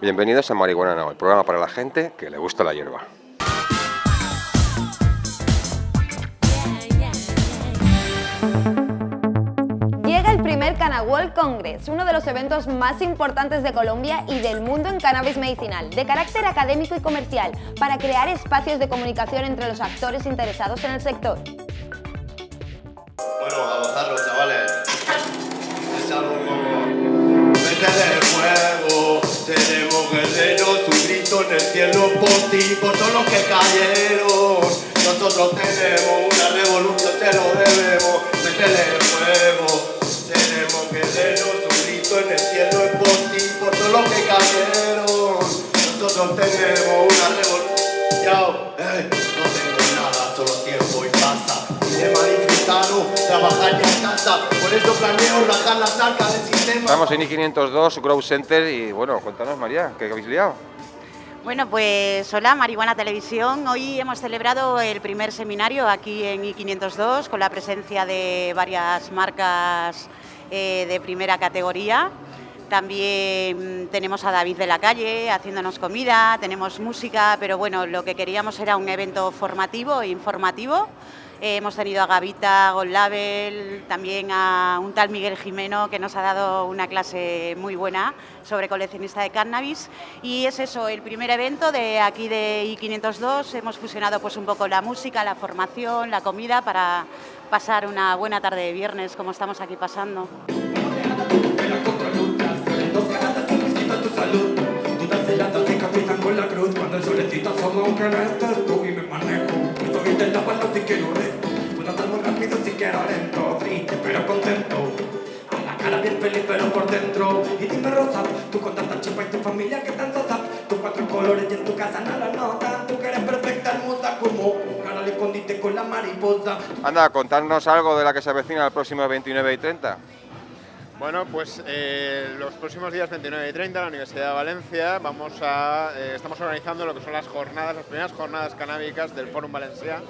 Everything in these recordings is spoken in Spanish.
Bienvenidos a Marihuana Now, el programa para la gente que le gusta la hierba. Llega el primer Canawall Congress, uno de los eventos más importantes de Colombia y del mundo en cannabis medicinal, de carácter académico y comercial, para crear espacios de comunicación entre los actores interesados en el sector. Bueno, a gozarlo, chavales. Es algo como... Vete del fuego, seremos guerreros, un grito en el cielo por ti, por todos los que cayeron. Nosotros tenemos una revolución, te lo debemos. Del fuego, trabajar ya en casa. Por eso planeo rajar las arcas del sistema. Estamos en I502 Grow Center y bueno, cuéntanos María, ¿qué habéis liado? Bueno, pues hola, Marihuana Televisión. Hoy hemos celebrado el primer seminario aquí en I502 con la presencia de varias marcas eh, de primera categoría. También tenemos a David de la calle haciéndonos comida, tenemos música, pero bueno, lo que queríamos era un evento formativo e informativo. Eh, hemos tenido a Gavita, Gold Label, también a un tal Miguel Jimeno que nos ha dado una clase muy buena sobre coleccionista de cannabis y es eso, el primer evento de aquí de I502, hemos fusionado pues un poco la música, la formación, la comida para pasar una buena tarde de viernes como estamos aquí pasando. Puedo andar muy rápido si quiero lento. Triste pero contento. A la cara bien feliz pero por dentro. Y dime Rosa, tú con tanta chispa y tu familia que tan sosa. Tus cuatro colores y en tu casa no lo notan. Tú que eres perfecta, hermosa como un cara le escondiste con la mariposa. Anda, contarnos algo de la que se avecina el próximo 29 y 30. Bueno, pues eh, los próximos días 29 y 30 en la Universidad de Valencia vamos a, eh, estamos organizando lo que son las jornadas, las primeras jornadas canábicas del Fórum Valencia,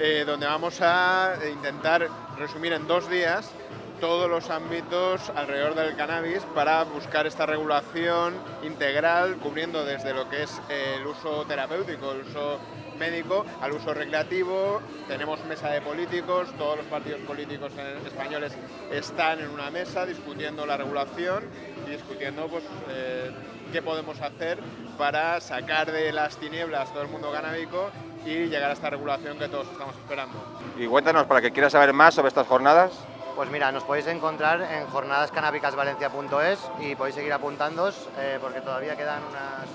eh, donde vamos a intentar resumir en dos días todos los ámbitos alrededor del cannabis para buscar esta regulación integral, cubriendo desde lo que es el uso terapéutico, el uso médico, al uso recreativo. Tenemos mesa de políticos, todos los partidos políticos españoles están en una mesa discutiendo la regulación discutiendo pues, eh, qué podemos hacer para sacar de las tinieblas todo el mundo canábico y llegar a esta regulación que todos estamos esperando. Y cuéntanos, para que quiera saber más sobre estas jornadas, Pues mira, nos podéis encontrar en jornadascanábicasvalencia.es y podéis seguir apuntándoos eh, porque todavía quedan unas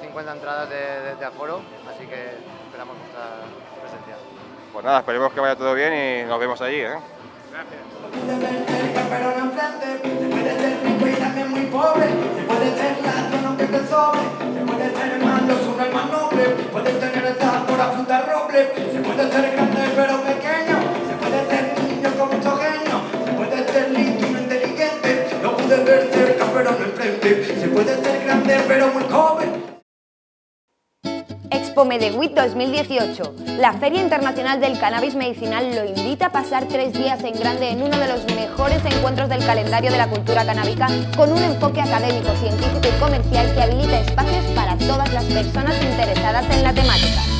50 entradas de, de- de aforo, así que esperamos vuestra presencia. pues nada, esperemos que vaya todo bien y nos vemos allí, ¿eh? puede Expo Medewit 2018. La Feria Internacional del Cannabis Medicinal lo invita a pasar tres días en grande en uno de los mejores encuentros del calendario de la cultura canábica con un enfoque académico, científico y comercial que habilita espacios para todas las personas interesadas en la temática.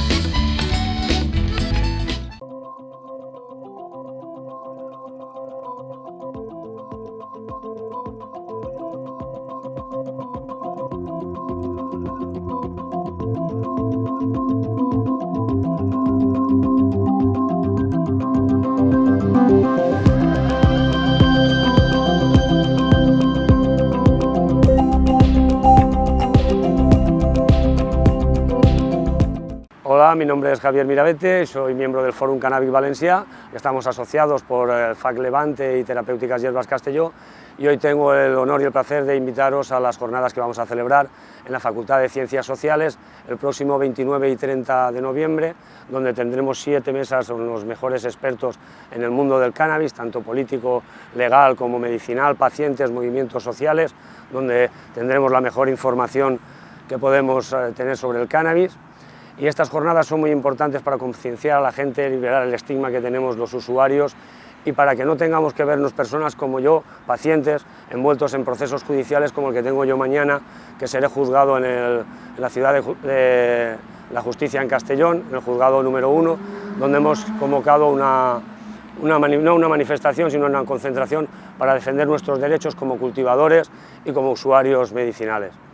Mi nombre es Javier Mirabete, soy miembro del Fórum Cannabis Valencia, estamos asociados por el FAC Levante y Terapéuticas Hierbas Castelló y hoy tengo el honor y el placer de invitaros a las jornadas que vamos a celebrar en la Facultad de Ciencias Sociales el próximo 29 y 30 de noviembre, donde tendremos siete mesas con los mejores expertos en el mundo del cannabis, tanto político, legal como medicinal, pacientes, movimientos sociales, donde tendremos la mejor información que podemos eh, tener sobre el cannabis. Y estas jornadas son muy importantes para concienciar a la gente, liberar el estigma que tenemos los usuarios y para que no tengamos que vernos personas como yo, pacientes, envueltos en procesos judiciales como el que tengo yo mañana, que seré juzgado en, la ciudad de, la justicia en Castellón, en el juzgado número uno, donde hemos convocado una, no una manifestación, sino una concentración para defender nuestros derechos como cultivadores y como usuarios medicinales.